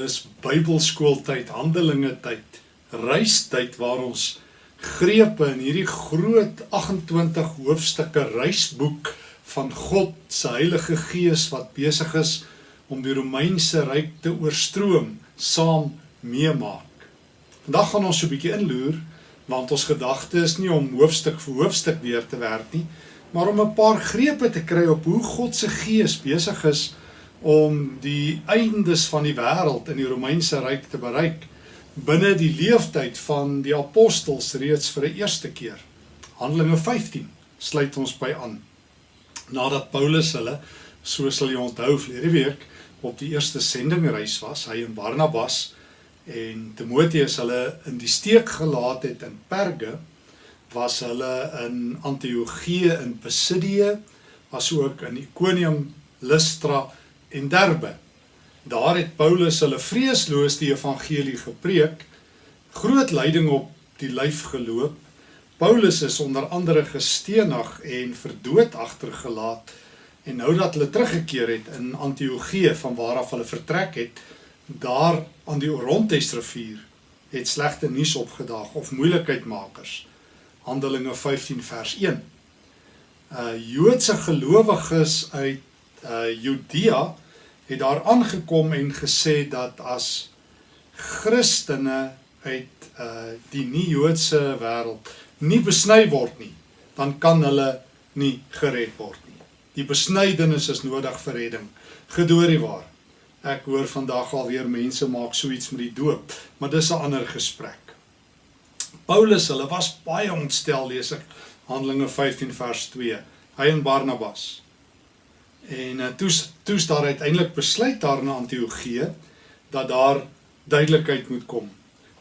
Dis Bybelskooltyd, Handelinge tyd, reistyd waar ons grepe in hierdie groot 28 hoofstukke reisboek van God se Heilige Gees wat besig is om die Romeinse ryk te oorstroom, saam meemaak. Vandag gaan ons so 'n bietjie inloer want ons gedagte is nie om hoofstuk vir hoofstuk deur te werk nie, maar om 'n paar grepe te kry op hoe God se Gees besig is om die eindes van die wêreld in die Romeinse ryk te bereik binne die leeftyd van die apostels reeds vir 'n eerste keer. Handelinge 15 sluit ons by aan. Nadat Paulus hulle, so sal jy onthou vlede week, op die eerste sendingreis was, hy en Barnabas en Timoteus hulle in die steek gelaat het in Perge, was hulle in Antiochië in Pisidië, asook in Ikonium, Lystra en Derbe. Daar het Paulus hulle vreesloos die evangelie gepreek, groot lyding op die lyf geloop. Paulus is onder andere gestenig en verdood agtergelaat en nou dat hulle teruggekeer het in Antiochië van waar af hulle vertrek het, daar aan die Orontes rivier het slegte nuus opgedaag of moeilikheidmakers. Handelinge 15 vers 1. Uh Joodse gelowiges uit uh Judea het daar aangekom en gesê dat as Christene uit uh die nie-Joodse wêreld nie besny word nie, dan kan hulle nie gered word nie. Die besnydenis is nodig vir redding. Gedoorie waar. Ek hoor vandag al weer mense maak so iets met die doop, maar dis 'n ander gesprek. Paulus, hulle was baie ontstel lees ek Handelinge 15 vers 2. Hy en Barnabas En uh, toe toe daar uiteindelik besluit daar in Antiochië dat daar duidelikheid moet kom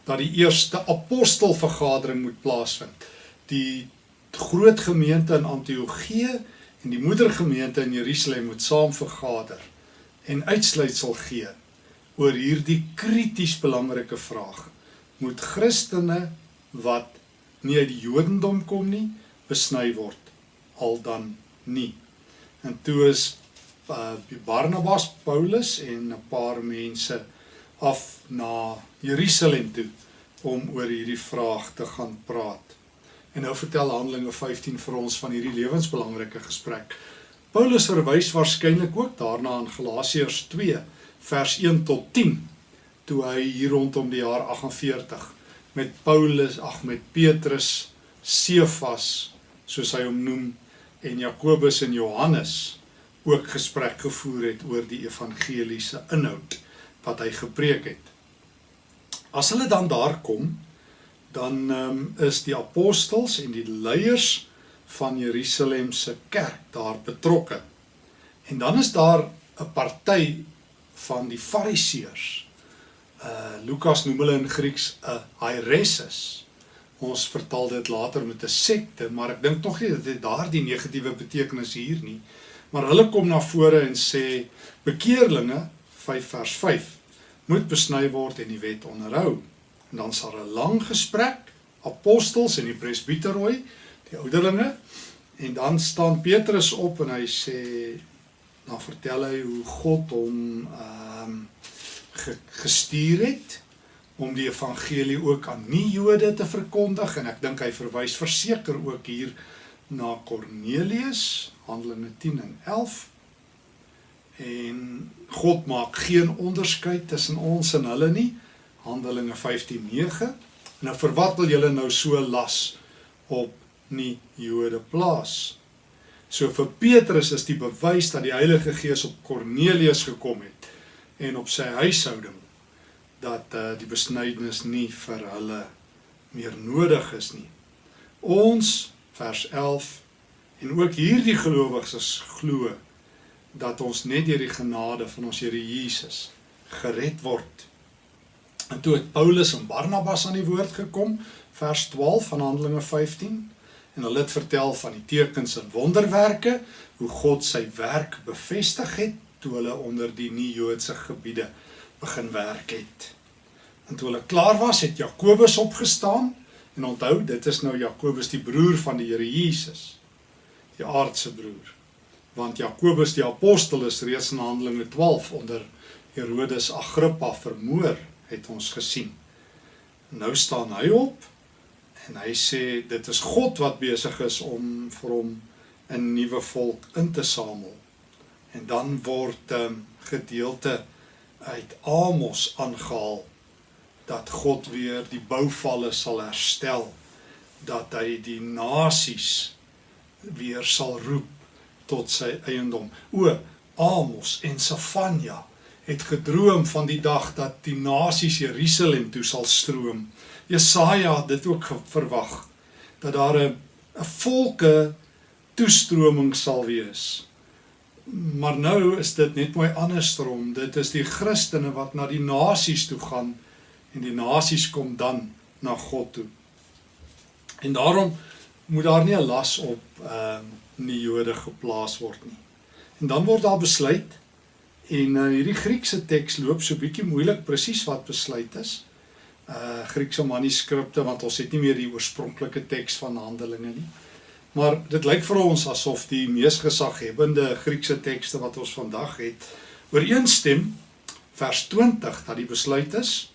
dat die eerste apostelvergadering moet plaasvind. Die groot gemeente in Antiochië en die moedergemeente in Jerusalem moet saam vergader en uitsluitsel gee oor hierdie krities belangrike vraag. Moet Christene wat nie uit die Jodendom kom nie, besny word al dan nie? En toe is uh, Barnabas, Paulus en 'n paar mense af na Jerusalem toe om oor hierdie vraag te gaan praat. En nou vertel Handelinge 15 vir ons van hierdie lewensbelangrike gesprek. Paulus verwys waarskynlik ook daarna in Galasiërs 2 vers 1 tot 10 toe hy hier rondom die jaar 48 met Paulus, ag met Petrus, Sefas, soos hy hom noem, en Jakobus en Johannes ook gesprek gevoer het oor die evangeliese inhoud wat hy gepreek het. As hulle dan daar kom, dan um, is die apostels en die leiers van Jerusalem se kerk daar betrokke. En dan is daar 'n party van die fariseërs. Uh Lukas noem hulle in Grieks 'n hiereses ons vertaal dit later met 'n sekte, maar ek dink tog nie dat dit daardie negatiewe betekenis hier nie. Maar hulle kom na vore en sê bekeerlinge 5 vers 5 moet besny word en die wet onderhou. En dan sal 'n lang gesprek apostels en die presbiterooi, die ouderlinge en dan staan Petrus op en hy sê dan vertel hy hoe God hom ehm um, gestuur het om die evangelie ook aan nie-Jode te verkondig en ek dink hy verwys verseker ook hier na Kornelius, Handelinge 10 en 11. En God maak geen onderskeid tussen ons en hulle nie. Handelinge 15:9. Nou vir wat wil julle nou so las op nie-Jode plaas? So vir Petrus is die bewys dat die Heilige Gees op Kornelius gekom het en op sy huishouding dat uh, die besnydenis nie vir hulle meer nodig is nie. Ons vers 11 en ook hierdie gelowiges glo dat ons net deur die genade van ons Here Jesus gered word. En toe het Paulus en Barnabas aan die woord gekom, vers 12 van Handelinge 15, en hulle het vertel van die tekens en wonderwerke, hoe God sy werk bevestig het toe hulle onder die nie-Joodse gebiede begin werk het. En toe hulle klaar was, het Jakobus opgestaan en onthou, dit is nou Jakobus die broer van die Here Jesus. Die aardse broer. Want Jakobus die apostel is reeds in Handelinge 12 onder Herodes Agrippa vermoor, het ons gesien. Nou staan hy op en hy sê dit is God wat besig is om vir hom 'n nuwe volk in te samel. En dan word 'n um, ehm, gedeelte uit Amos aangehaal dat God weer die bouvalle sal herstel, dat hy die nasies weer sal roep tot sy eiendom. O Amos en Safanja het gedroom van die dag dat die nasies Jerusalem toe sal stroom. Jesaja het dit ook verwag dat daar 'n 'n volke toestroming sal wees. Maar nou is dit net mooi andersom. Dit is die Christene wat na die nasies toe gaan en die nasies kom dan na God toe. En daarom moet daar nie 'n las op ehm uh, nie Jode geplaas word nie. En dan word daar besluit en uh, hierdie Griekse teks loop so bietjie moeilik presies wat besluit is. Uh Griekse manuskripte want ons het nie meer die oorspronklike teks van Handelinge nie. Maar dit lyk vir ons asof die mees gesaghebende Griekse tekste wat ons vandag het ooreenstem vers 20 dat die besluit is.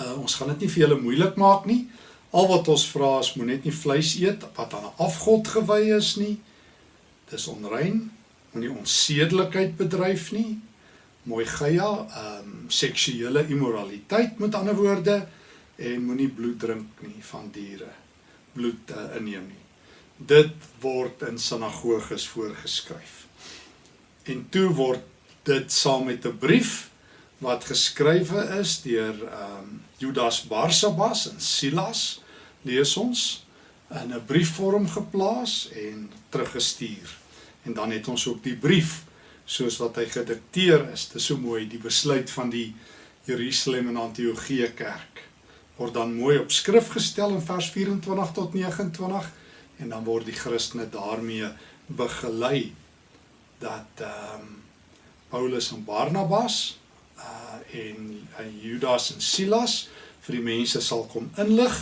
Uh ons gaan dit nie vir julle moeilik maak nie. Al wat ons vra is moet net nie vleis eet wat aan 'n afgod gewy is nie. Dis onrein. Moenie onsedelikheid bedryf nie. Mooi gya, ehm um, seksuele immoraliteit met ander woorde en moenie bloed drink nie van diere. Bloed uh, inneem nie. Dit word in sinagoges voorgeskryf. En toe word dit saam met 'n brief wat geskrywe is deur ehm um, Judas Barsabas en Silas lees ons in 'n briefvorm geplaas en teruggestuur. En dan het ons ook die brief soos wat hy gedikteer is. Dit is so mooi die besluit van die Jerusalem en Antiochië kerk word dan mooi op skrif gestel in vers 24 tot 29 en dan word die Christene daarmee begelei dat ehm um, Paulus en Barnabas uh en uh, Judas en Silas vir die mense sal kom inlig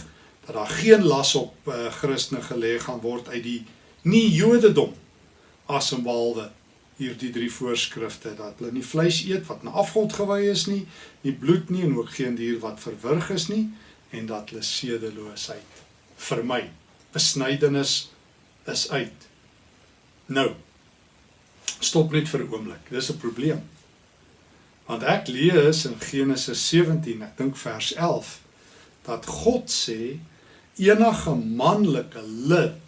dat daar geen las op uh, Christene gelê gaan word uit die nie Jodendom as en behalwe hierdie drie voorskrifte dat hulle nie vleis eet wat na afgod gewy is nie, nie bloed nie en ook geen dier wat verwrig is nie en dat hulle sedeloosheid vermy. Besnydenis is uit. Nou. Stop net vir 'n oomblik. Dis 'n probleem. Want ek lees in Genesis 17, ek dink vers 11, dat God sê enige manlike lid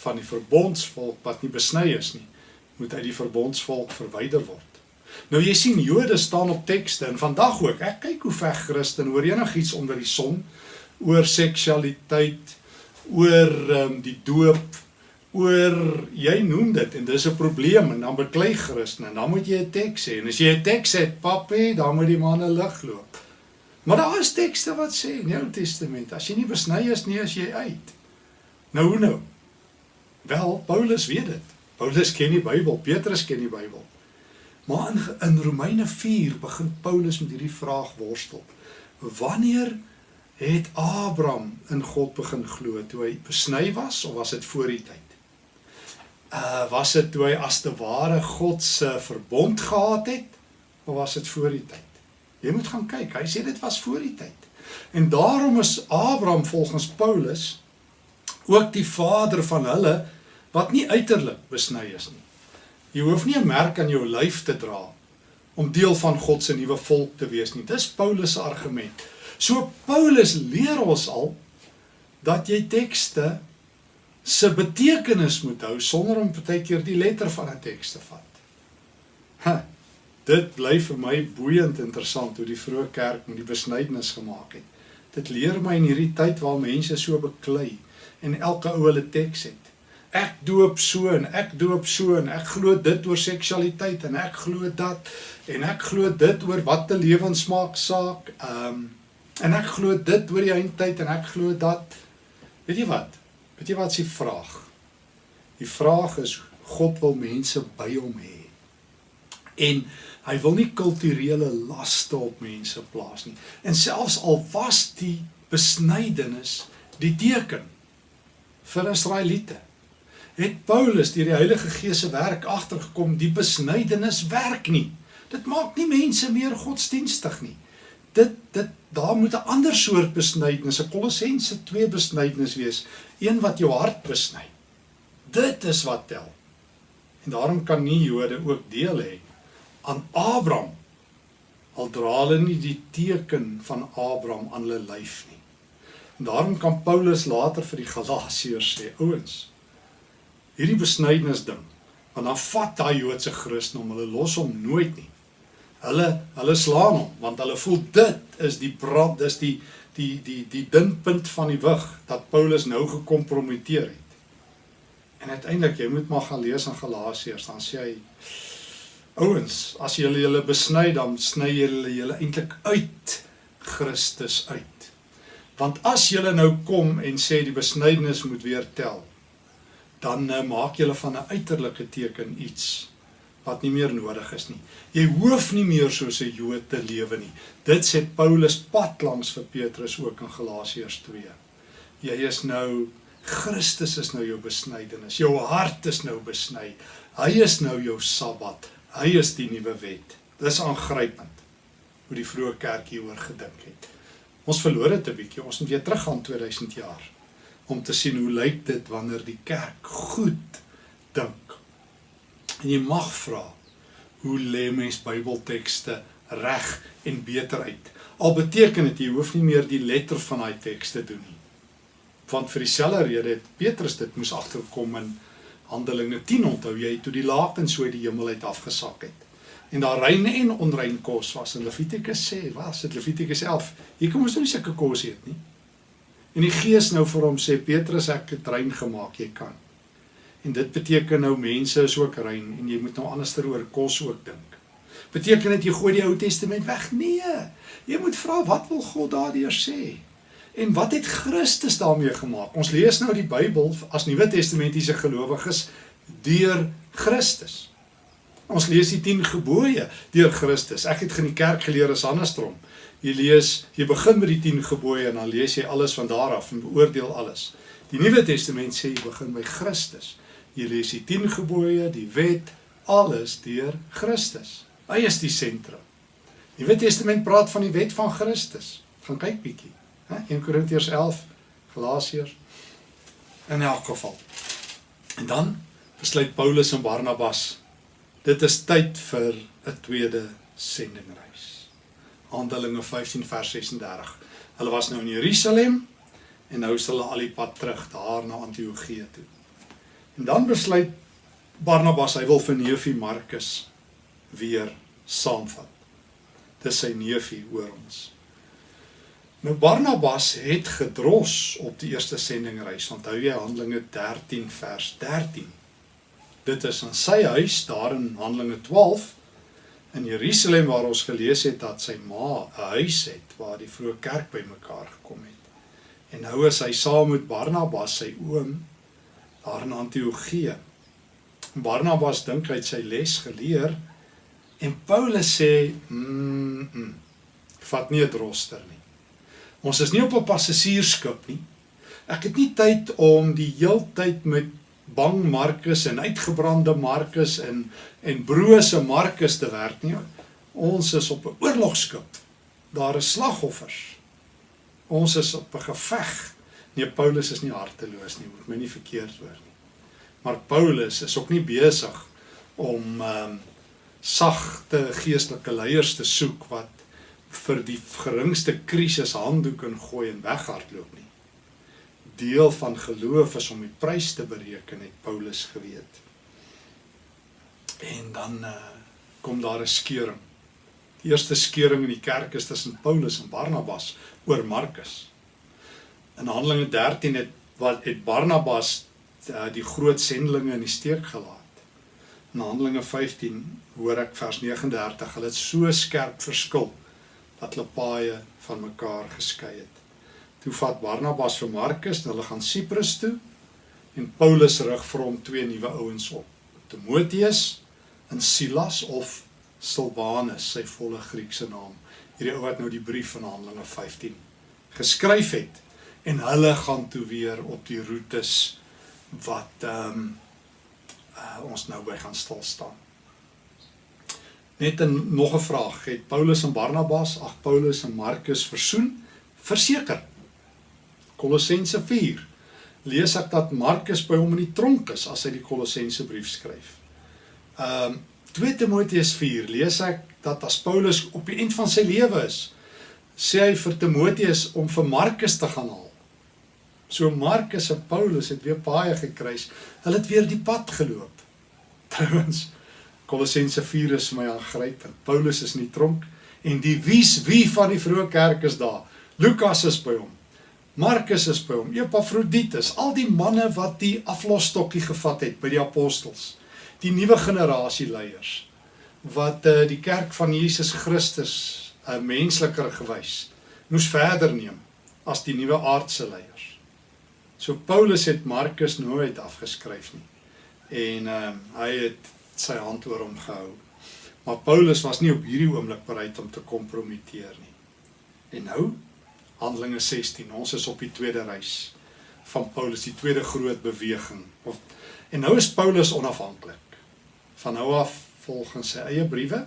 van die verbondsvolk wat nie besny is nie, moet uit die verbondsvolk verwyder word. Nou jy sien Jode staan op tekste en vandag ook. Ek kyk hoe veg Christen oor enigiets onder die son, oor seksualiteit, oor um, die doop, oor jy noem dit en dis 'n probleem en dan beklei Christen en dan moet jy 'n teks hê en as jy 'n teks het, papie, dan moet die manne lig loop. Maar daar is tekste wat sê in die Ou Testament, as jy nie besny is nie, as jy uit. Nou hoe nou? Wel, Paulus weet dit. Paulus ken die Bybel, Petrus ken die Bybel. Maar in in Romeine 4 begin Paulus met hierdie vraag worstel. Wanneer het Abraham in God begin glo? Toe hy besny was of was dit voor die tyd? Uh was dit toe hy as te ware God se verbond gehad het of was dit voor die tyd? Jy moet gaan kyk. Hy sê dit was voor die tyd. En daarom is Abraham volgens Paulus ook die vader van hulle wat nie uiterlik besny is nie. Jy hoef nie 'n merk aan jou lyf te dra om deel van God se nuwe volk te wees nie. Dis Paulus se argument. So Paulus leer ons al dat jy tekste se betekenis moet hou sonder om baie keer die letter van 'n teks te vat. Ha, dit bly vir my boeiend interessant hoe die vroeë kerk met die besnydenis gemaak het. Dit leer my in hierdie tyd waar mense so beklei en elke ou hulle teks het. Ek doop so en ek doop so en ek glo dit oor seksualiteit en ek glo dat en ek glo dit oor wat te lewensmaak saak. Ehm um, en ek glo dit oor die eindtyd en ek glo dat weet jy wat? Weet jy wat s'ie vraag? Die vraag is God wil mense by hom hê. En Hy wil nie kulturele laste op mense plaas nie. En selfs al was die besnydenis die teken vir Israeliete, het Paulus deur die Heilige Gees se werk agtergekom die besnydenis werk nie. Dit maak nie mense meer godsdienstig nie. Dit dit daar moet 'n ander soort besnydenis, 'n Kolossense 2 besnydenis wees, een wat jou hart besny. Dit is wat tel. En daarom kan nie Jode ook deel hê aan Abraham al dra hulle nie die teken van Abraham aan hulle lyf nie. En daarom kan Paulus later vir die Galasiërs sê, ouens, hierdie besnydenis ding, want dan vat daai Joodse Christen om hulle los hom nooit nie. Hulle hulle slaan hom want hulle voel dit is die brand, dis die die die die dinpunt van die wig dat Paulus nou gekompromiteer het. En uiteindelik jy moet maar gaan lees in Galasiërs dan sê hy Ouens, as julle julle besny dan sny julle julle eintlik uit Christus uit. Want as julle nou kom en sê die besnydenis moet weer tel, dan uh, maak julle van 'n uiterlike teken iets wat nie meer nodig is nie. Jy hoef nie meer soos 'n Jood te lewe nie. Dit sê Paulus pad langs vir Petrus ook in Galasiërs 2. Jy is nou Christus is nou jou besnydenis. Jou hart is nou besny. Hy is nou jou Sabbat. Hy is die nuwe wet. Dis aangrypend hoe die vroeë kerk hieroor gedink het. Ons verloor dit 'n bietjie. Ons moet weer teruggaan 2000 jaar om te sien hoe lyk dit wanneer die kerk goed dink. En jy mag vra hoe lê mens Bybeltekste reg en beter uit? Al beteken dit jy hoef nie meer die letter van daai teks te doen nie. Want vir dieselfde rede het Petrus dit moes agterkom in Handelinge 10 onthou jy toe die lakens so uit die hemel uit afgesak het. En daar rein en onrein kos was in Levitikus sê, was dit Levitikus 11. Hier kom ons nou nie sulke kos eet nie. En die Gees nou vir hom sê Petrus ek het rein gemaak, jy kan. En dit beteken nou mense is ook rein en jy moet nou anderster oor kos ook dink. Beteken dit jy gooi die Ou Testament weg? Nee. Jy moet vra wat wil God daardeur sê? En wat het Christus daarmee gemaak? Ons lees nou die Bybel as Nuwe Testamentiese gelowiges deur Christus. Ons lees die 10 gebooie deur Christus. Ek het in die kerk geleer as andersom. Jy lees, jy begin met die 10 gebooie en dan lees jy alles van daar af en beoordeel alles. Die Nuwe Testament sê jy begin by Christus. Jy lees die 10 gebooie, die wet, alles deur Christus. Hy is die sentrum. Die Nuwe Testament praat van die wet van Christus. Gaan kyk bietjie. 1 Korintiërs 11, Galasiërs in elk geval. En dan besluit Paulus en Barnabas dit is tyd vir 'n tweede sendingreis. Handelinge 15 vers 36. Hulle was nou in Jerusalem en nou is hulle al die pad terug daar na Antiochië toe. En dan besluit Barnabas hy wil vir neefie Markus weer saamvat. Dis sy neefie hoor ons. Nou Barnabas het gedros op die eerste sendingreis. Onthou jy Handelinge 13 vers 13. Dit is in sy huis daar in Handelinge 12 in Jerusalem waar ons gelees het dat sy ma 'n huis het waar die vroeë kerk bymekaar gekom het. En nou is hy saam met Barnabas sy oom daar in Antiochië. Barnabas dink hy het sy les geleer en Paulus sê, "Mm, -mm vat nie 'n droster nie." Ons is nie op 'n passasiersskip nie. Ek het nie tyd om die heeltyd met bang Markus en uitgebrande Markus en en brose Markus te werk nie. Ons is op 'n oorlogskip. Daar is slagoffers. Ons is op 'n geveg. Nee, Paulus is nie harteloos nie, moet my nie verkeerd hoor nie. Maar Paulus is ook nie besig om ehm um, sagte geestelike leiers te soek wat vir die geringste krisis handdoek en gooi en weghardloop nie. Deel van geloof is om die prys te bereken, het Paulus geweet. En dan uh, kom daar 'n skeuring. Die eerste skeuring in die kerk is tussen Paulus en Barnabas oor Markus. In Handelinge 13 het wat het Barnabas uh, die groot sendelinge in die steek gelaat. In Handelinge 15 hoor ek vers 39, hulle het so skerp verskil dat hulle paaie van mekaar geskei het. Toe vat Barnabas vir Markus en hulle gaan Siprus toe en Paulus rig vir hom twee nuwe ouens op. Timoteus en Silas of Silwanus, sy volle Griekse naam. Hierdie ou wat nou die brief van Handelinge 15 geskryf het en hulle gaan toe weer op die roetes wat ehm um, uh, ons nou by gaan stil staan. Net 'n nog 'n vraag, het Paulus en Barnabas, ag Paulus en Markus versoen? Verseker. Kolossense 4. Lees ek dat Markus by hom in die tronk is as hy die Kolossense brief skryf. Ehm um, 2 Timoteus 4 lees ek dat as Paulus op die eind van sy lewe is, sê hy vir Timoteus om vir Markus te gaan haal. So Markus en Paulus het weer baie gekruis. Hulle het weer die pad geloop. Trouwens Kolossense 4 is my aangrypend. Paulus is in die tronk en die wie's wie van die vroeë kerk is daar. Lukas is by hom. Markus is by hom. Epafroditus, al die manne wat die aflosstokkie gevat het by die apostels. Die nuwe generasie leiers wat uh, die kerk van Jesus Christus 'n uh, mensliker gewys moes verder neem as die nuwe aardse leiers. So Paulus het Markus nooit afgeskryf nie. En uh, hy het sy hand oor hom gehou. Maar Paulus was nie op hierdie oomblik bereid om te kompromiteer nie. En nou Handelinge 16. Ons is op die tweede reis van Paulus, die tweede groot beweging. Of en nou is Paulus onafhanklik. Van nou af volgens sy eie briewe.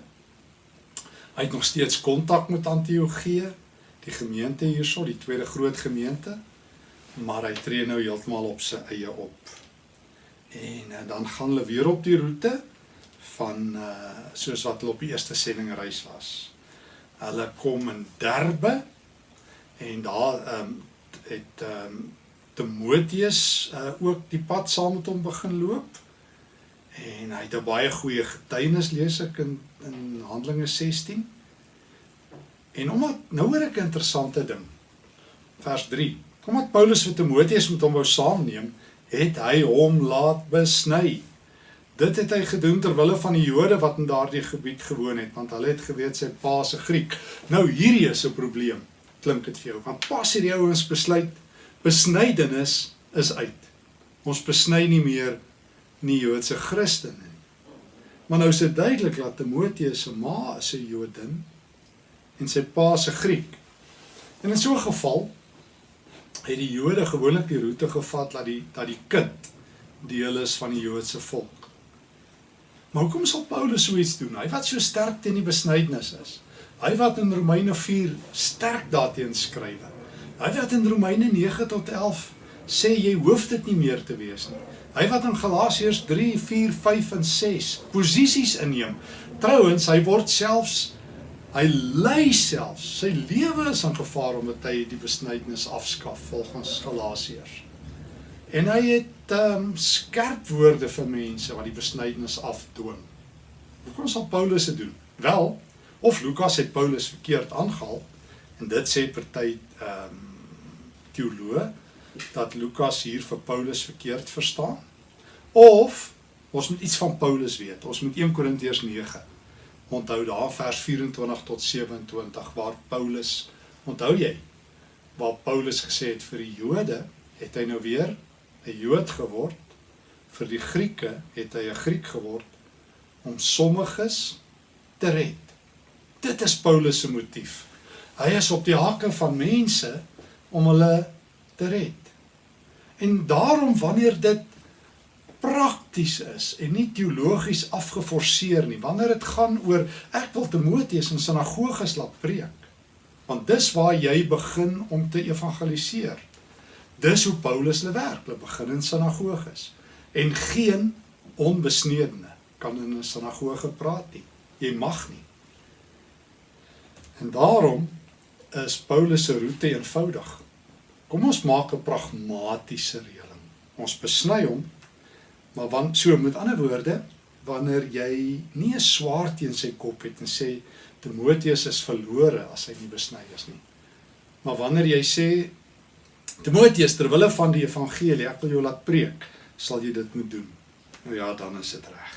Hy het nog steeds kontak met Antiochië, die gemeente hierso, die tweede groot gemeente, maar hy tree nou heeltemal op sy eie op. En uh, dan gaan hulle weer op die roete van uh soos wat hulle op die eerste sendingreis was. Hulle kom in Derbe en daar ehm um, het ehm um, Timoteus uh ook die pad saam met hom begin loop En hy het 'n baie goeie getuienis lees ek in in Handelinge 16. En omdat nou hoor ek 'n interessante ding. Vers 3. Omdat Paulus vir Timoteus met hom wou saamneem, het hy hom laat besny. Dit het hy gedoen ter wille van die Jode wat in daardie gebied gewoon het, want hulle het geweet sy pa se Griek. Nou hierdie is 'n probleem. Klink dit vir jou? Want pas hierdie ouens besluit besnydenis is uit. Ons besny nie meer nie Joodse Christene nie. Maar nou is dit duidelik dat Timoteus se ma is 'n Jodin en sy pa se Griek. En in so 'n geval het die Jode gewoonlik die roete gevat dat die dat die kind deel is van die Joodse volk. Maar hoekom sal Paulus so iets doen? Hy wat so sterk teen die besnydenis is. Hy wat in Romeine 4 sterk daarteenoor skryf. Hy wat in Romeine 9 tot 11 sê jy hoef dit nie meer te wees nie. Hy wat in Galasiërs 3, 4, 5 en 6 posisies inneem. Trouwens, hy word selfs hy ly selfs. Sy lewe is in gevaar omdat hy die besnydenis afskaf volgens Galasiërs. En hy het um, skerp woorde vir mense wat die besnydenis afdwing. Hoe kon sal Paulus dit doen? Wel, of Lukas het Paulus verkeerd aangehaal en dit sê party ehm um, teoloë dat Lukas hier vir Paulus verkeerd verstaan? Of ons moet iets van Paulus weet. Ons moet 1 Korintiërs 9 onthou daar vers 24 tot 27 waar Paulus onthou jy waar Paulus gesê het vir die Jode het hy nou weer 'n Jood geword vir die Grieke het hy 'n Griek geword om sommiges te red. Dit is Paulus motief. Hy is op die hakke van mense om hulle te red. En daarom wanneer dit prakties is en nie teologies afgeforceer nie, wanneer dit gaan oor ek wil Timoteus in sinagoges laat preek, want dis waar jy begin om te evangeliseer. Dis hoe Paulus hulle werk, hulle begin in sinagoges en geen onbesnedene kan in 'n sinagoge praat nie. Jy mag nie. En daarom is Paulus se roete eenvoudig. Kom ons maak 'n pragmatiese reëling. Ons besny hom. Maar want so met ander woorde, wanneer jy nie 'n swaard teen sy kop het en sê Timoteus is verlore as hy nie besny is nie. Maar wanneer jy sê Timoteus ter wille van die evangelie, ek wil jou laat preek, sal jy dit moet doen. Nou ja, dan is dit reg.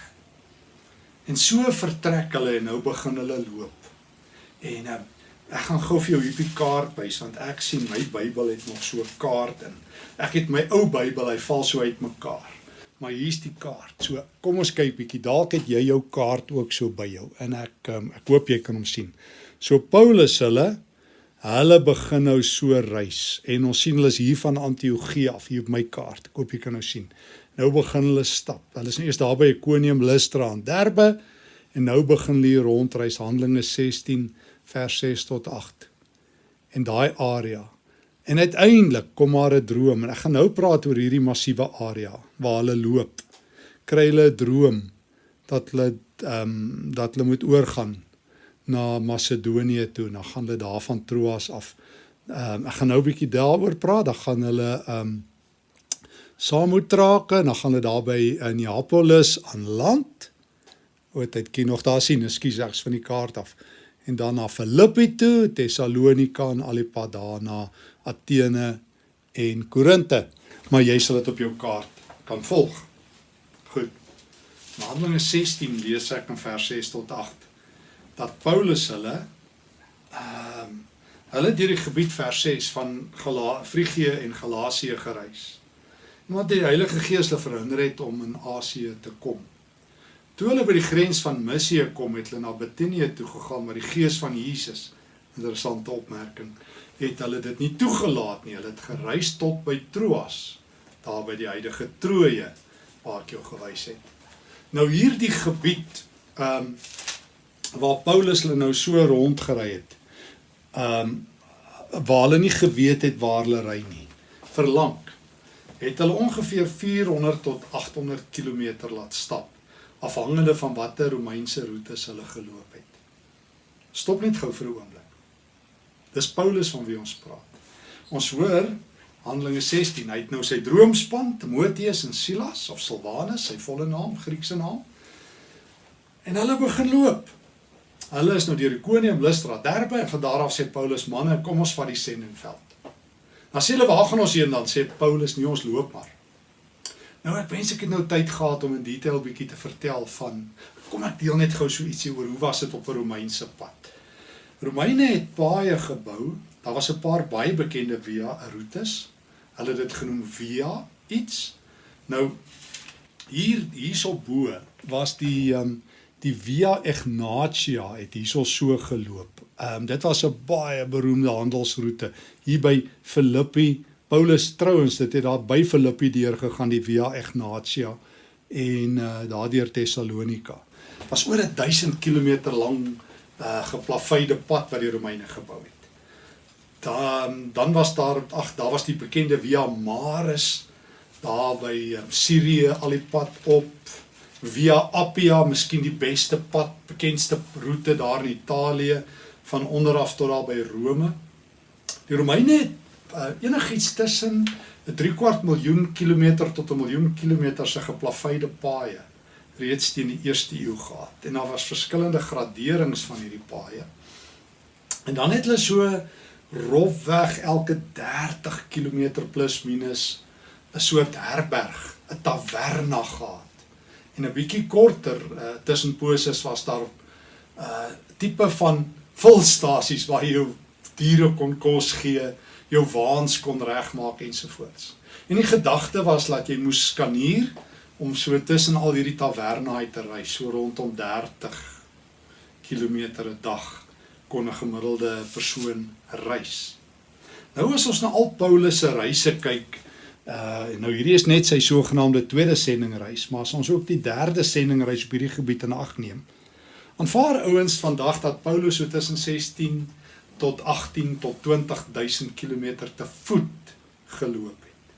En so vertrek hulle en nou begin hulle loop. En uh, Ek gaan gou vir jou hierdie kaart wys want ek sien my Bybel het nog so 'n kaart in. Ek het my ou Bybel, hy val so uitmekaar. Maar hier's die kaart. So kom ons kyk bietjie. Dalk het jy jou kaart ook so by jou en ek um, ek hoop jy kan hom sien. So Paulus hulle hulle begin nou so reis en ons sien hulle is hier van Antiochië af hier op my kaart. Ek hoop jy kan nou sien. Nou begin hulle stap. Hulle is nou eers daar by Iconium, Lystra en Derbe En nou begin hulle rondreis Handelinge 16 vers 6 tot 8. En daai area. En uiteindelik kom maar 'n droom en ek gaan nou praat oor hierdie massiewe area waar hulle loop. Kry hulle 'n droom dat hulle ehm um, dat hulle moet oorgaan na Macedonië toe. Dan gaan hulle daar van Troas af. Ehm um, ek gaan nou 'n bietjie daaroor praat. Dan gaan hulle ehm um, trake en dan gaan hulle daar by Neapolis aan land. Wat het jy nog daar sien? Ekskuus, ek's van die kaart af. En dan na Filippi toe, Tessalonika en al die pad daarna Athene en Korinte. Maar jy sal dit op jou kaart kan volg. Goed. In Handelinge 16 lees ek in vers 6 tot 8 dat Paulus hulle ehm um, hulle deur die gebied vers 6 van Gala Frigië en Galasië gereis. Omdat die Heilige Gees hulle verhinder het om in Asië te kom. Toe hulle by die grens van Misië kom, het hulle na Bitinië toe gegaan, maar die Gees van Jesus, interessante opmerking, het hulle dit nie toegelaat nie. Hulle het gereis tot by Troas, daar by die huidige Troje waar ek jou gewys het. Nou hierdie gebied ehm um, waar Paulus hulle nou so rondgery het. Um waar hulle nie geweet het waar hulle ry nie. Verlang het hulle ongeveer 400 tot 800 km laat stap afhangende van watter Romeinse roetes hulle geloop het. Stop net gou vir 'n oomblik. Dis Paulus van wie ons praat. Ons hoor Handelinge 16, hy het nou sy droomspan, Timoteus en Silas of Silwanus, sy volle naam, Griekse naam. En hulle begin loop. Hulle is nou deur Ikonium, Lystra, Derbe en van daar af sê Paulus manne, kom ons vat die sendingveld. Dan sê hulle waar gaan ons heen dan sê Paulus nie ons loop maar. Nou ek wens ek het nou tyd gehad om in detail bietjie te vertel van kom ek deel net gou so ietsie oor hoe was dit op 'n Romeinse pad. Romeine het paaie gebou. Daar was 'n paar baie bekende via routes. Hulle het dit genoem via iets. Nou hier hierso bo was die ehm um, die Via Egnatia het hierso so geloop. Ehm um, dit was 'n baie beroemde handelsroete hier by Filippi. Paulus trouens dit het daar by Filippi deur gegaan die Via Egnatia en uh, daardeur Tessalonika. Was oor 1000 km lank uh, geplaveide pad wat die Romeine gebou het. Dan dan was daar ag daar was die bekende Via Maris daar by um, Sirië al die pad op via Appia, miskien die beste pad, bekendste roete daar in Italië van onderaf tot daar by Rome. Die Romeine het uh, enigiets tussen 'n 3 kwart miljoen kilometer tot 'n miljoen kilometer se geplaveide paaie reeds teen die eerste eeu gehad. En daar was verskillende graderings van hierdie paaie. En dan het hulle so rofweg elke 30 km plus minus 'n soort herberg, 'n taverna gehad en 'n bietjie korter uh, tussen poses was daar 'n uh, tipe van volstasies waar jy jou diere kon kos gee, jou waans kon regmaak ensovoorts. En die gedagte was dat jy moes skaneer om so tussen al hierdie tavernaai te ry, so rondom 30 km 'n dag kon 'n gemiddelde persoon reis. Nou as ons na al Paulus se reise kyk, Uh nou hierdie is net sy sogenaamde tweede sendingreis, maar as ons ook die derde sendingreis op hierdie gebied in ag neem. Aanvaar ouens vandag dat Paulus so tussen 16 tot 18 tot 20000 km te voet geloop het.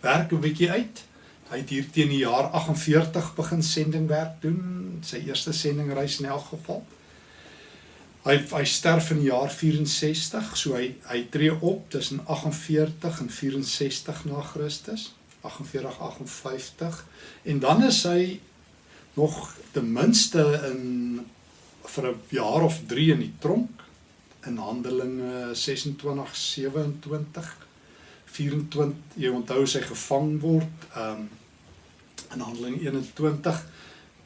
Werk 'n bietjie uit. Hy het hier teen die jaar 48 begin sendingwerk doen, sy eerste sendingreis in elk geval. Hy hy sterf in die jaar 64, so hy hy tree op tussen 48 en 64 na Christus, 48 58 en dan is hy nog ten minste in vir 'n jaar of 3 in die tronk in Handelinge 26 27 24 jy onthou sy gevang word um in Handelinge 21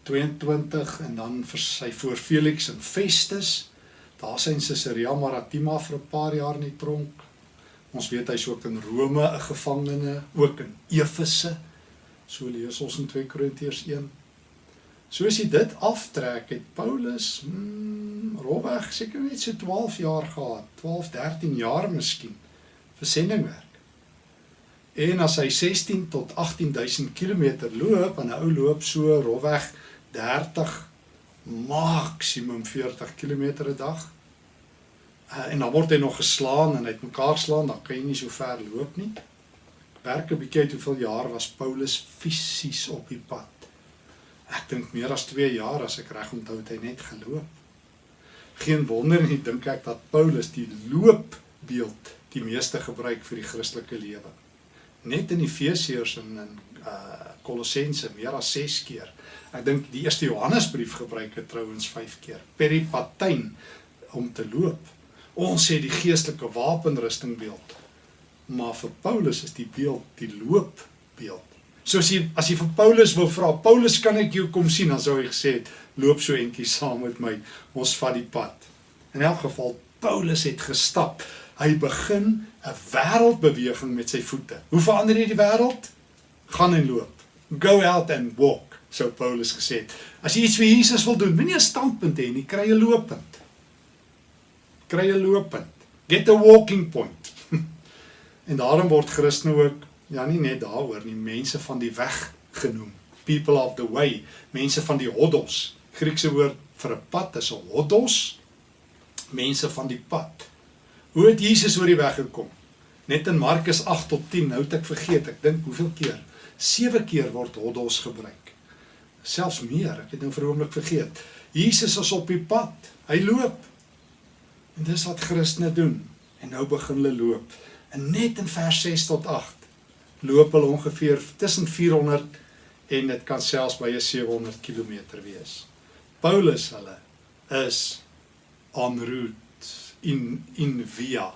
22 en dan vir sy voor Felix en Festus Daar sy in Caesarea Maritima vir 'n paar jaar in die tronk. Ons weet hy's ook in Rome 'n gevangene, ook in Efese. So lees ons in 2 Korintiërs 1. Soos hy dit aftrek het Paulus hmm, rowweg seker net so 12 jaar gehad, 12, 13 jaar miskien vir sendingwerk. En as hy 16 tot 18000 km loop en 'n ou loop so rowweg 30 maksimum 40 km 'n dag. Uh, en dan word hy nog geslaan en het mekaar slaan, dan kan jy nie so ver loop nie. Werk 'n bietjie uit hoeveel jaar was Paulus fisies op die pad. Ek dink meer as 2 jaar as ek reg onthou het hy net geloop. Geen wonder nie dink ek dat Paulus die loopbeeld die meeste gebruik vir die Christelike lewe. Net in Efesiërs en in uh Kolossense meer as 6 keer. Ek dink die eerste Johannesbrief gebruik dit trouens 5 keer. Peripatyn om te loop. Ons sê die geestelike wapenrusting beeld. Maar vir Paulus is die beeld die loopbeeld. So as jy as jy vir Paulus wil vra, Paulus kan ek jou kom sien, dan sou hy gesê het, loop so entjie saam met my. Ons vat die pad. In elk geval Paulus het gestap. Hy begin 'n wêreldbeweging met sy voete. Hoe verander jy die wêreld? Gaan en loop. Go out and walk, so Paulus gesê het. As jy iets vir Jesus wil doen, moenie 'n standpunt hê nie, kry 'n lopend. Kry 'n lopend. Get a walking point. en daarom word Christene ook ja nie net daaroor nie, mense van die weg genoem. People of the way, mense van die hodos. Griekse woord vir 'n pad is 'n hodos. Mense van die pad. Hoe het Jesus oor die weg gekom? Net in Markus 8 tot 10, nou het ek vergeet, ek dink hoeveel keer? 7 keer word hodos gebruik. Selfs meer, ek het nou vir 'n oomblik vergeet. Jesus is op die pad. Hy loop. En dis wat Christene doen. En nou begin hulle loop. En net in vers 6 tot 8 loop hulle ongeveer tussen 400 en dit kan selfs by 'n 700 km wees. Paulus hulle is en route in in via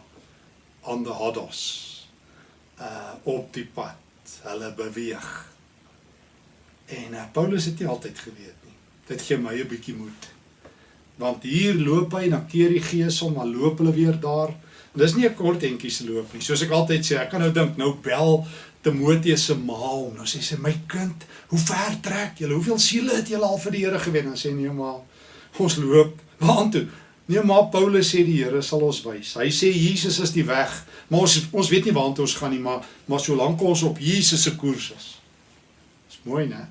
on the hodos uh op die pad hulle beweeg. En uh, Paulus het nie altyd geweet nie dit gee my 'n bietjie moed want hier loop hy dan keer die gees om maar loop hulle weer daar. En dis nie 'n kort entjie se loop nie. Soos ek altyd sê ek kan nou dink nou bel Timoteus se ma hom nou sê sy my kind hoe ver trek julle? Hoeveel siele het julle al vir die Here gewen? Dan sê nee maar ons loop waartoe Nee maar Paulus sê die Here sal ons wys. Hy sê Jesus is die weg. Maar ons ons weet nie waartoe ons gaan nie, maar maar solank ons op Jesus se koers is. Dis mooi, né?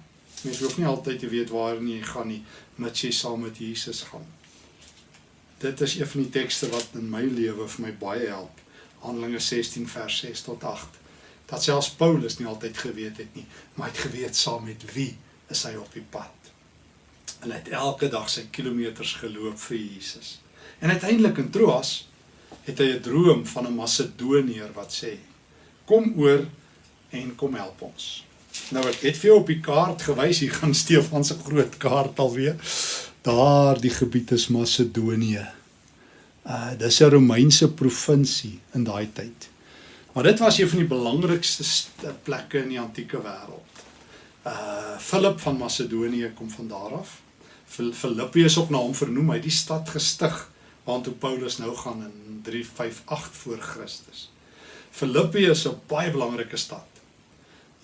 Mens hoef nie altyd te weet waar jy gaan nie, mits jy saam met Jesus gaan. Dit is een van die tekste wat in my lewe vir my baie help. Handelinge 16 vers 6 tot 8. Dat selfs Paulus nie altyd geweet het nie, maar hy het geweet saam met wie is hy op die pad. En hy het elke dag sy kilometers geloop vir Jesus. En uiteindelik in Troas het hy 'n droom van 'n Macedoniër wat sê: "Kom oor en kom help ons." Nou ek het vir jou op die kaart gewys, hier gaan Stefan se groot kaart alweer. Daar die gebied is Macedonië. Uh dis 'n Romeinse provinsie in daai tyd. Maar dit was een van die belangrikste plekke in die antieke wêreld. Uh Philip van Macedonië kom van daar af. Filippi is ook na hom vernoem, hy het die stad gestig waartoe Paulus nou gaan in 358 voor Christus. Filippi is 'n baie belangrike stad.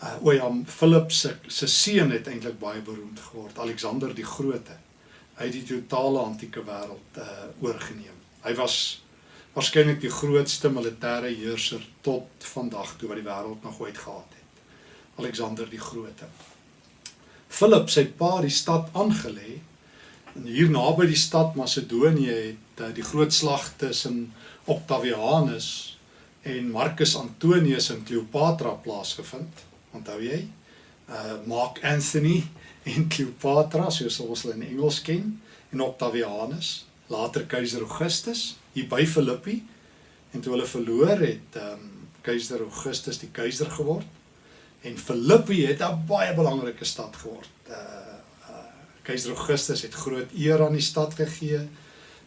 Uh o ja, Philip se se seun het eintlik baie beroemd geword, Alexander die Grote. Hy het die totale antieke wêreld uh oorgeneem. Hy was waarskynlik die grootste militêre heerser tot vandag toe wat die wêreld nog ooit gehad het. Alexander die Grote. Philip sy pa die stad aangelê en hier naby die stad Macedonië het die groot slag tussen Octavianus en Marcus Antonius in Cleopatra plaasgevind. Onthou jy? Uh Mark Anthony en Cleopatra, soos ons hulle in Engels ken, en Octavianus, later keiser Augustus hier by Filippi. En toe hulle verloor het, um keiser Augustus die keiser geword en Filippi het 'n baie belangrike stad geword. Uh, uh keiser Augustus het groot eer aan die stad gegee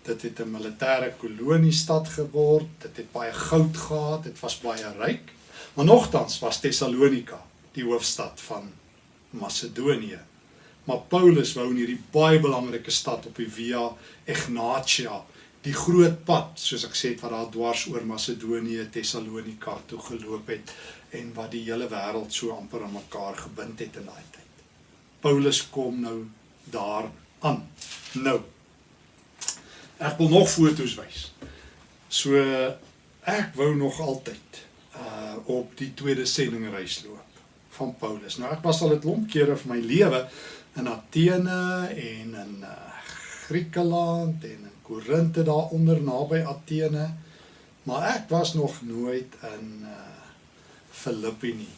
dit het 'n militêre kolonie stad geword, dit het baie goud gehad, dit was baie ryk. Maar nogtans was Tessalonika die hoofstad van Macedonië. Maar Paulus wou in hierdie baie belangrike stad op die Via Egnatia, die groot pad, soos ek sê, wat daar dwars oor Macedonië, Tessalonika toe geloop het en wat die hele wêreld so amper aan mekaar gebind het in daai tyd. Paulus kom nou daar aan. Nou Ek wil nog foto's wys. So ek wou nog altyd uh op die tweede sendingreis loop van Paulus. Nou ek was al 'n klomp kere vir my lewe in Athene en in uh Griekeland en in Korinthe daaronder naby Athene. Maar ek was nog nooit in uh Filippi nie.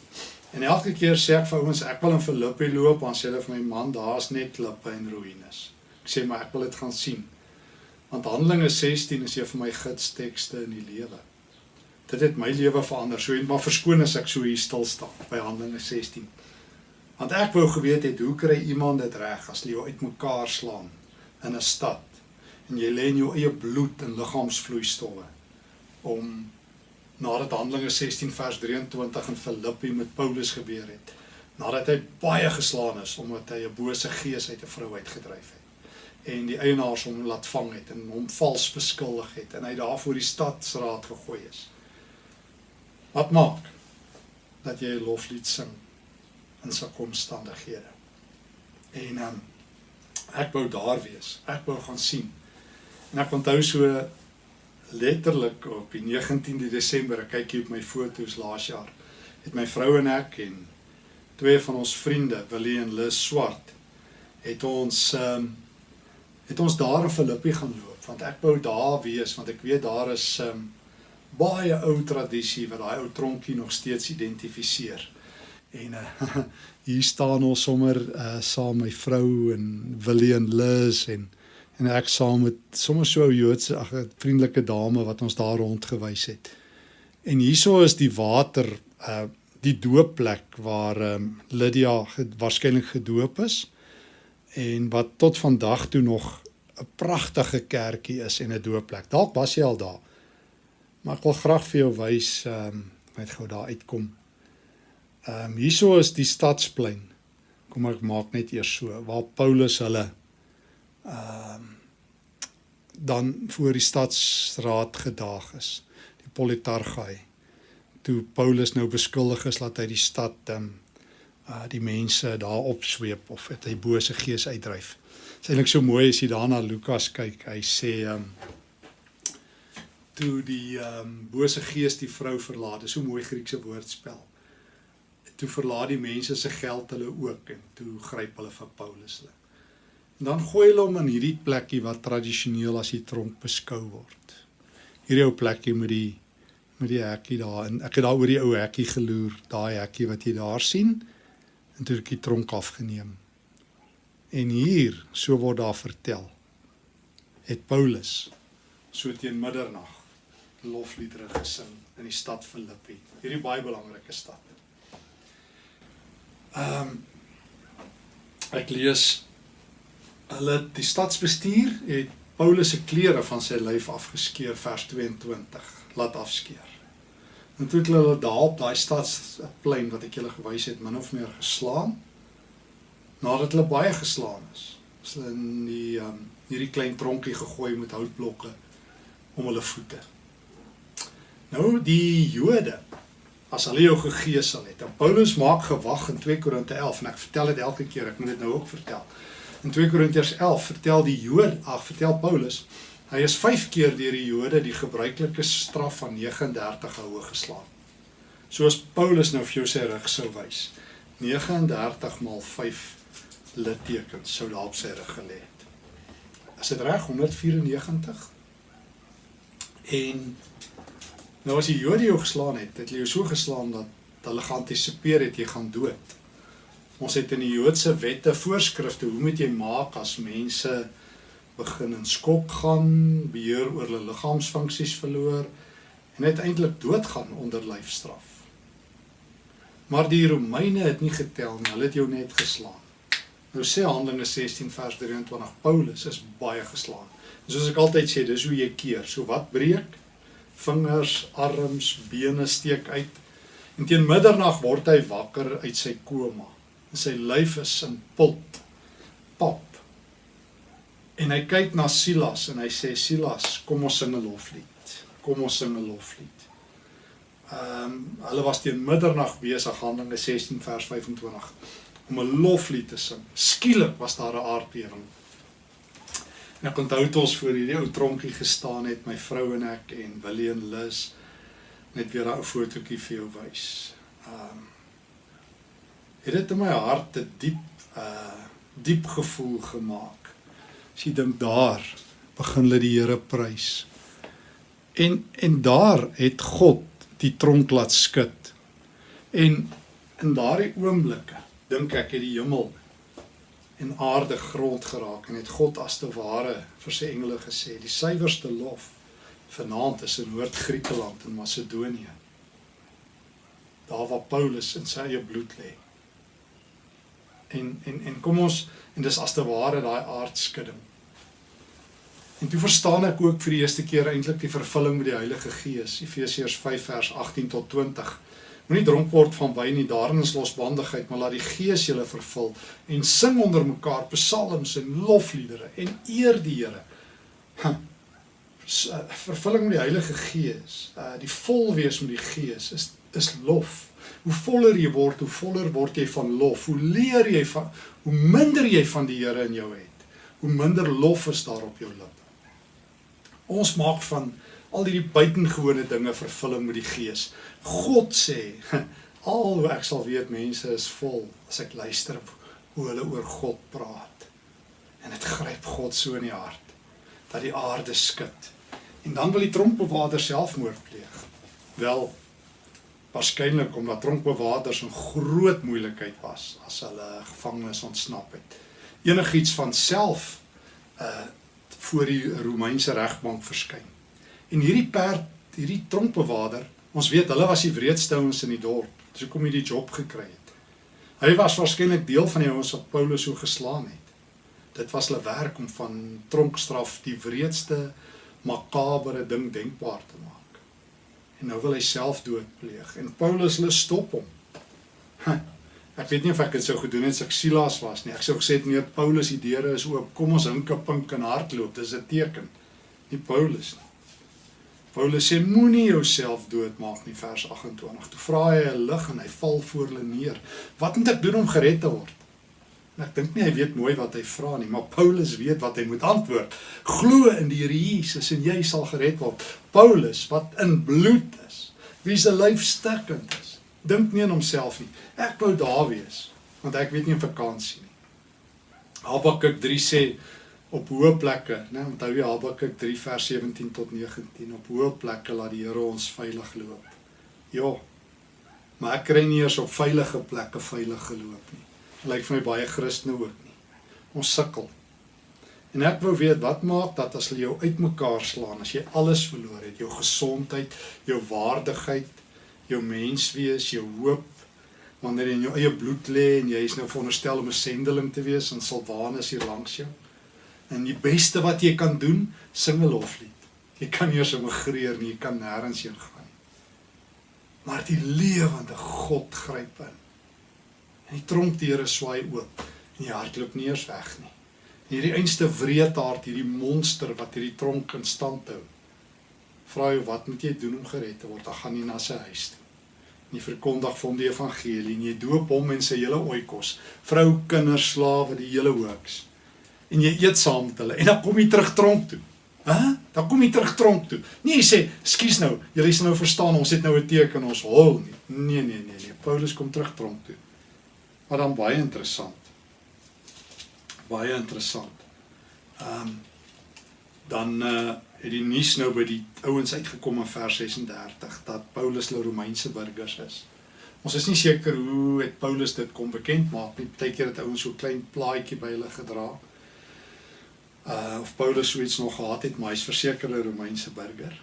En elke keer sê ek vir ouens ek wil in Filippi loop, dan sê hulle vir my man, daar's net klippe en ruïnes. Ek sê maar ek wil dit gaan sien. Want Handelinge 16 is een van my gidstekste in die lewe. Dit het my lewe verander. So en maar verskoon as ek so hier stil staan by Handelinge 16. Want ek wou geweet het hoe kry iemand dit reg as jy uitmekaar slaan in 'n stad en jy lê in jou eie bloed en liggaamsvloeistowwe om nadat Handelinge 16 vers 23 in Filippi met Paulus gebeur het nadat hy baie geslaan is omdat hy 'n bose gees uit 'n vrou uitgedryf het en die eienaars hom laat vang het en hom vals beskuldig het en hy daar voor die stadsraad gegooi is. Wat maak dat jy 'n loflied sing in sulke omstandighede? En um, ek wou daar wees. Ek wou gaan sien. En ek onthou so letterlik op die 19de Desember, ek kyk hier op my foto's laas jaar, het my vrou en ek en twee van ons vriende, Willie en Liz Swart, het ons um, het ons daar in Filippi gaan loop, want ek wou daar wees, want ek weet daar is um, baie ou tradisie wat daai ou tronkie nog steeds identifiseer. En uh, hier staan ons sommer uh, saam my vrou en Willie en Liz en en ek saam met sommer so 'n Joodse ag vriendelike dame wat ons daar rondgewys het. En hieso is die water uh die doopplek waar um, Lydia waarskynlik gedoop is en wat tot vandag toe nog 'n pragtige kerkie is en 'n doopplek. Dalk was jy al daar. Maar ek wil graag vir jou wys ehm um, net gou daar uitkom. Ehm um, hieso is die stadsplein. Kom ek maak net eers so waar Paulus hulle ehm um, dan voor die stadsraad gedaag is die politargai toe Paulus nou beskuldig is dat hy die stad ehm um, uh die mense daar opsweep of het hy bose gees uitdryf. Dit is eintlik so mooi as jy daarna Lukas kyk. Hy sê ehm um, toe die ehm um, bose gees die vrou verlaat. Dis so mooi Griekse woordspel. Toe verlaat die mense se geld hulle ook en toe gryp hulle vir Paulus hulle. En dan gooi hulle hom in hierdie plekkie wat tradisioneel as die tronk beskou word. Hierdie ou plekkie met die met die hekkie daar en ek het daar oor die ou hekkie geloer, daai hekkie wat jy daar sien en toe ek die tronk afgeneem. En hier, so word daar vertel, het Paulus so teen middernag lofliedere gesing in die stad Filippi, hierdie baie belangrike stad. Ehm um, ek lees hulle die stadsbestuur het Paulus se klere van sy lyf afgeskeer vers 22 laat afskeer. En toe het hulle daar op daai stadsplein wat ek julle gewys het min of meer geslaan nadat hulle baie geslaan is. Is hulle in die um, hierdie klein tronkie gegooi met houtblokke om hulle voete. Nou die Jode as hulle jou gegeesel het. En Paulus maak gewag in 2 Korinte 11 en ek vertel dit elke keer, ek moet dit nou ook vertel. In 2 Korintiërs 11 vertel die Jood, ag vertel Paulus, hy is 5 keer deur die Jode die gebruikelike straf van 39 houe geslaan. Soos Paulus nou vir jou sê reg sou wys. 39 maal 5 littekens sou daar op sy rug gelê het. Is dit reg 194? En nou as die Jode jou geslaan het, het hulle jou so geslaan dat hulle geantisipeer het jy gaan dood. Ons het in die Joodse wette voorskrifte hoe moet jy maak as mense begin in skok gaan, beheer oor hulle liggaamsfunksies verloor en uiteindelik doodgaan onder lyfstraf. Maar die Romeine het nie getel nie, hulle het jou net geslaan. Nou sê Handelinge 16 vers 23 Paulus is baie geslaan. En soos ek altyd sê, dis hoe jy keer. So wat breek? Vingers, arms, bene steek uit. En teen middernag word hy wakker uit sy koma en sy lyf is in pot pap. En hy kyk na Silas en hy sê Silas, kom ons sing 'n loflied. Kom ons sing 'n loflied. Ehm um, hulle was teen middernag besig Handelinge 16 vers 25 om 'n loflied te sing. Skielik was daar 'n aardbewing. En ek onthou toe ons voor hierdie ou tronkie gestaan het, my vrou en ek en Willie en Liz net weer 'n fotootjie vir jou wys. Ehm um, het dit in my hart 'n diep uh diep gevoel gemaak. As jy dink daar begin hulle die Here prys. En en daar het God die tronk laat skud. En in daardie oomblikke dink ek het die hemel en aarde grond geraak en het God as te ware vir sy engele gesê die suiwerste lof vanaand is in Noord-Griekeland en Macedonië daar waar Paulus in sy eie bloed lê en en en kom ons en dis as te ware daai aardskudding En toe verstaan ek ook vir die eerste keer eintlik die vervulling met die Heilige Gees. Efesiërs 5 vers 18 tot 20. Moenie dronk word van wyn nie, daarin is losbandigheid, maar laat die Gees julle vervul en sing onder mekaar psalms en lofliedere en eer die Here. Eh, vervulling met die Heilige Gees, uh die vol wees met die Gees is is lof. Hoe voller jy word, hoe voller word jy van lof. Hoe leer jy van hoe minder jy van die Here in jou het, hoe minder lof is daar op jou lippe. Ons maak van al hierdie buitengewone dinge vervulling met die Gees. God sê, al ek sal weet mense is vol as ek luister hoe hulle oor God praat. En dit gryp God so in die hart dat die aarde skud. En dan wil die tronkbewaarder selfmoord pleeg. Wel waarskynlik omdat tronkbewaarders 'n groot moeilikheid was as hulle gevangenes ontsnap het. Enigiets van self uh voor die Romeinse regbank verskyn. En hierdie perd, hierdie tronkbewaarder, ons weet hulle was die wreedste ouens in die dorp. Dis hoekom hy die job gekry het. Hy was waarskynlik deel van die ouens wat Paulus so geslaan het. Dit was hulle werk om van tronkstraf die wreedste makabere ding denkbaar te maak. En nou wil hy self doodpleeg en Paulus hulle stop hom. Ek weet nie of ek dit sou gedoen het as ek Silas was nie. Ek sou gesê nee, Paulus die deure is oop. Kom ons hinke pink en hardloop. Dis 'n teken. Nie Paulus nie. Paulus sê moenie jouself doodmaak nie vers 28. Toe vra hy 'n lig en hy val voor hulle neer. Wat moet ek doen om gered te word? En ek dink nie hy weet mooi wat hy vra nie, maar Paulus weet wat hy moet antwoord. Glo in die Here Jesus en jy sal gered word. Paulus wat in bloed is, wie se lyf stikkend is dink nie aan homself nie. Ek wou daar wees want ek weet nie op vakansie nie. Habakuk 3 sê op hoë plekke, né, onthou jy Habakuk 3 vers 17 tot 19 op hoë plekke laat die Here ons veilig loop. Ja. Maar ek kry nie eers op veilige plekke veilig geloop nie. Lyk vir my baie Christene ook nie. Ons sukkel. En ek wou weet wat maak dat as hulle jou uitmekaar slaan, as jy alles verloor het, jou gesondheid, jou waardigheid, jou menswees, jou hoop wanneer jy in jou eie bloed lê en jy is nou veronderstel om 'n sendeling te wees en Silwanus hier langs jou. En die beste wat jy kan doen, sing 'n loflied. Jy kan nie eens emigreer nie, jy kan nêrens heen gaan nie. Maar die lewende God gryp in. En die tronkdeure swaai oop en die hart loop nie eens weg nie. Hierdie einste wreedhart, hierdie monster wat hierdie tronk in stand hou. Vra jy wat moet jy doen om gered te word? Dan gaan jy na sy huis toe nie verkondig vir hom die evangelie nie. Jy doop hom en sy hele oikos, vrou, kinders, slawe, die hele hoeks. En jy eet saam met hulle en dan kom jy terug tronk toe. Hæ? Dan kom jy terug tronk toe. Nee, jy sê, "Skus nou, julle is nou verstaan, ons het nou 'n teken ons hol nie." Nee, nee, nee, nee. Paulus kom terug tronk toe. Maar dan baie interessant. Baie interessant. Ehm um, dan uh het die nuus nou by die ouens uitgekom in vers 36 dat Paulus hulle Romeinse burgers is. Ons is nie seker hoe het Paulus dit kom bekend maak nie. Partykeer het ouens so klein plaadjie by hulle gedra. Uh of Paulus so iets nog gehad het, maar hy's verseker 'n Romeinse burger.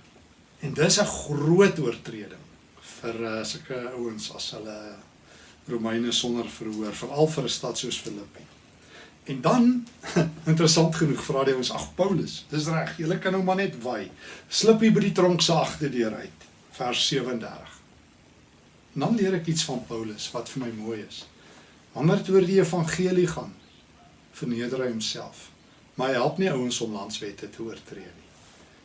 En dis 'n groot oortreding vir uh, sulke ouens as hulle Romeine sonder verhoor, veral vir 'n stad soos Filippi. En dan interessant genoeg vra hy ons ag Paulus, dis reg, jy kan nou maar net wy. Slip hier by die tronk se agterdeur uit. Vers 37. En dan leer ek iets van Paulus wat vir my mooi is. Wanneer dit oor die evangelie gaan, verneder hy homself. Maar hy help nie ouens om landswette te oortree nie.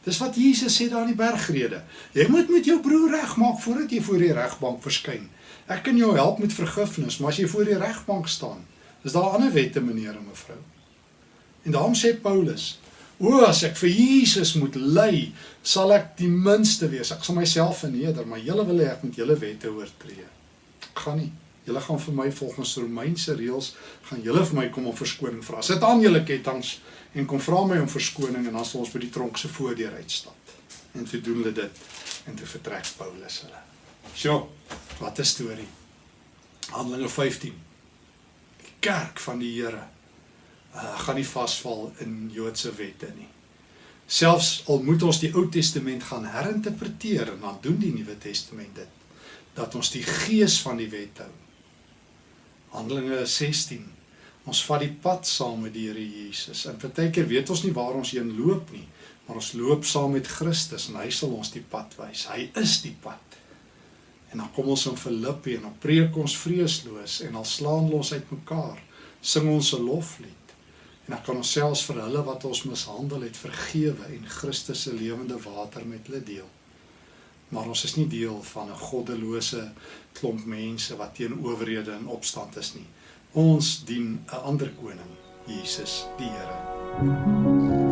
Dis wat Jesus sê daar in die bergrede. Jy moet met jou broer regmaak voordat jy voor die regbank verskyn. Ek kan jou help met vergifnis, maar as jy voor die regbank staan, Is daar ander wette meneer en mevrou? En daarom sê Paulus: "O as ek vir Jesus moet ly, sal ek die minste wees. Ek sal myself verneder, maar julle wil hê ek moet julle wette oortree. Ek gaan nie. Julle gaan vir my volgens Romeinse reëls gaan julle vir my kom om verskoning vra. Sit aan julle ketTINGS en kom vra my om verskoning en dan sal ons by die tronk se voordeur uitstap. En toe doen hulle dit en toe vertrek Paulus hulle. Sjoe, wat 'n storie. Handelinge 15. Kerk van die Here uh, gaan nie vasval in Joodse wette nie. Selfs al moet ons die Ou Testament gaan herinterpreteer en dan doen die Nuwe Testament dit dat ons die gees van die wet hou. Handelinge 16. Ons vat die pad saam met die Here Jesus. En partykeer weet ons nie waar ons heen loop nie, maar ons loop saam met Christus en hy sal ons die pad wys. Hy is die pad. En dan kom ons in Filippi en dan preek ons vreesloos en dan slaan ons uitmekaar, sing ons 'n loflied. En dan kan ons selfs vir hulle wat ons mishandel het vergewe en Christus se lewende water met hulle deel. Maar ons is nie deel van 'n goddelose klomp mense wat teen owerhede in opstand is nie. Ons dien 'n ander koning, Jesus die Here.